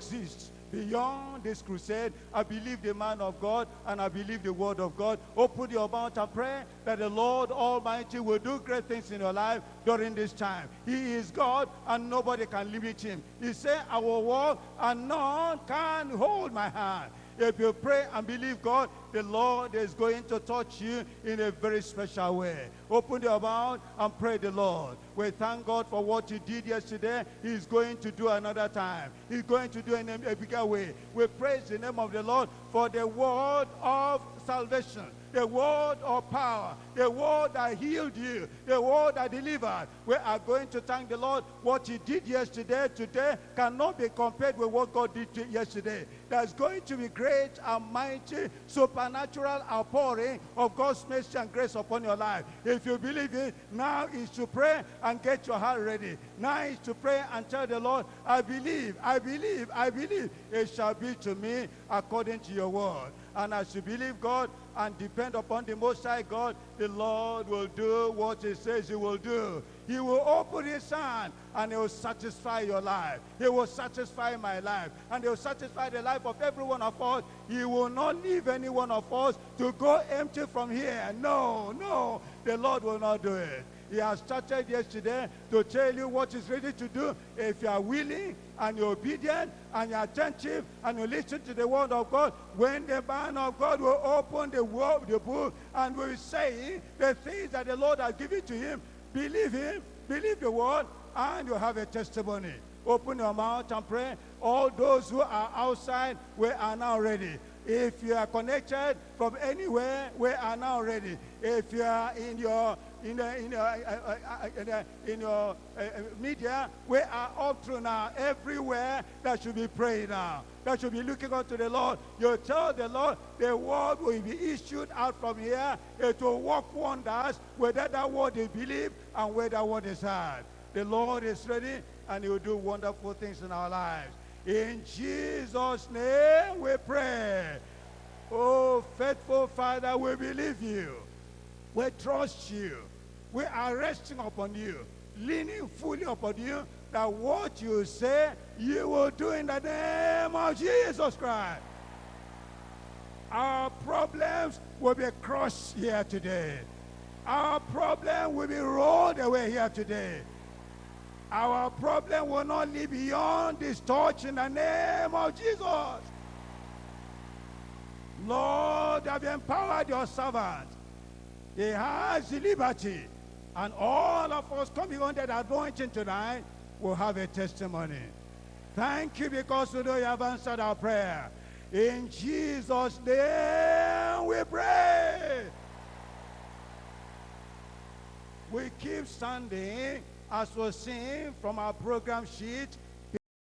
exists beyond this crusade. I believe the man of God and I believe the word of God. Open your mouth and pray that the Lord Almighty will do great things in your life during this time. He is God and nobody can limit him. He said, I will walk and none can hold my hand. If you pray and believe God, the Lord is going to touch you in a very special way. Open your mouth and pray the Lord. We thank God for what he did yesterday. He's going to do another time. He's going to do in a, a bigger way. We praise the name of the Lord for the word of salvation the word of power, the word that healed you, the word that delivered. We are going to thank the Lord. What he did yesterday, today, cannot be compared with what God did yesterday. There's going to be great and mighty supernatural outpouring of God's mercy and grace upon your life. If you believe it, now is to pray and get your heart ready. Now is to pray and tell the Lord, I believe, I believe, I believe. It shall be to me according to your word. And as you believe God and depend upon the Most High God, the Lord will do what he says he will do. He will open his hand and he will satisfy your life. He will satisfy my life. And he will satisfy the life of every one of us. He will not leave any one of us to go empty from here. No, no, the Lord will not do it. He has started yesterday to tell you what he's ready to do. If you are willing and you're obedient and you're attentive and you listen to the word of God, when the man of God will open the word, the book and will say the things that the Lord has given to him, believe him, believe the word, and you have a testimony. Open your mouth and pray. All those who are outside, we are now ready. If you are connected from anywhere, we are now ready. If you are in your in the, in, uh, in, the, in your media, we are up to now. Everywhere that should be praying now. That should be looking unto the Lord. You tell the Lord, the word will be issued out from here. It will work wonders, whether that word is believed and whether that word is heard. The Lord is ready and he will do wonderful things in our lives. In Jesus' name we pray. Oh, faithful Father, we believe you. We trust you. We are resting upon you, leaning fully upon you, that what you say, you will do in the name of Jesus Christ. Our problems will be crushed here today. Our problem will be rolled away here today. Our problem will not live beyond this touch in the name of Jesus. Lord, have empowered your servant. He has the liberty. And all of us coming under the anointing tonight will have a testimony. Thank you because you know you have answered our prayer. In Jesus' name we pray. We keep standing as we sing from our program sheet